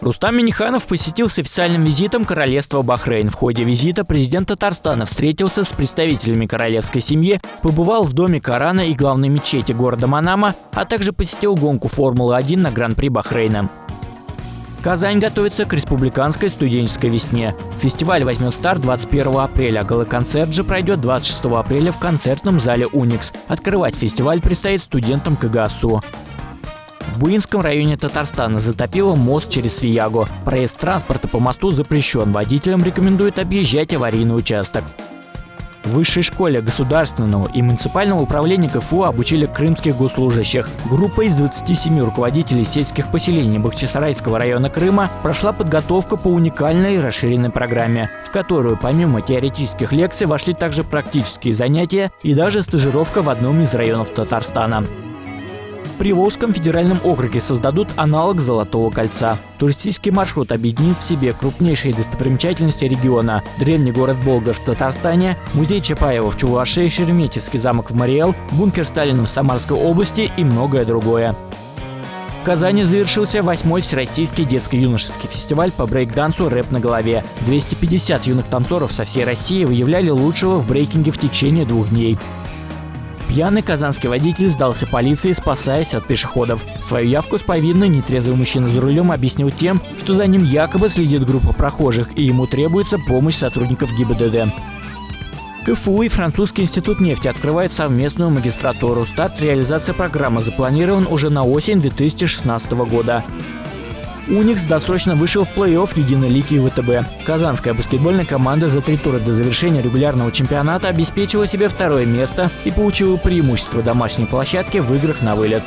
Рустам Миниханов посетил с официальным визитом королевство Бахрейн. В ходе визита президент Татарстана встретился с представителями королевской семьи, побывал в доме Корана и главной мечети города Манама, а также посетил гонку Формулы-1 на Гран-при Бахрейна. Казань готовится к республиканской студенческой весне. Фестиваль возьмет старт 21 апреля, галоконцерт же пройдет 26 апреля в концертном зале «Уникс». Открывать фестиваль предстоит студентам КГСУ. В Буинском районе Татарстана затопило мост через Свиягу. Проезд транспорта по мосту запрещен. Водителям рекомендуют объезжать аварийный участок. В высшей школе государственного и муниципального управления КФУ обучили крымских госслужащих. Группа из 27 руководителей сельских поселений Бахчисарайского района Крыма прошла подготовку по уникальной расширенной программе, в которую помимо теоретических лекций вошли также практические занятия и даже стажировка в одном из районов Татарстана. Приволжском федеральном округе создадут аналог Золотого кольца. Туристический маршрут объединит в себе крупнейшие достопримечательности региона. Древний город Болгар в Татарстане, музей Чапаева в Чувашии, Шереметьевский замок в Мариэл, бункер Сталина в Самарской области и многое другое. В Казани завершился восьмой Всероссийский детско-юношеский фестиваль по брейк-дансу «Рэп на голове». 250 юных танцоров со всей России выявляли лучшего в брейкинге в течение двух дней. Пьяный казанский водитель сдался полиции, спасаясь от пешеходов. Свою явку с повинной нетрезвый мужчина за рулем объяснил тем, что за ним якобы следит группа прохожих, и ему требуется помощь сотрудников ГИБДД. КФУ и Французский институт нефти открывают совместную магистратуру. Старт реализации программы запланирован уже на осень 2016 года. Уникс досрочно вышел в плей-офф Единой лиги ВТБ. Казанская баскетбольная команда за три тура до завершения регулярного чемпионата обеспечила себе второе место и получила преимущество домашней площадки в играх на вылет.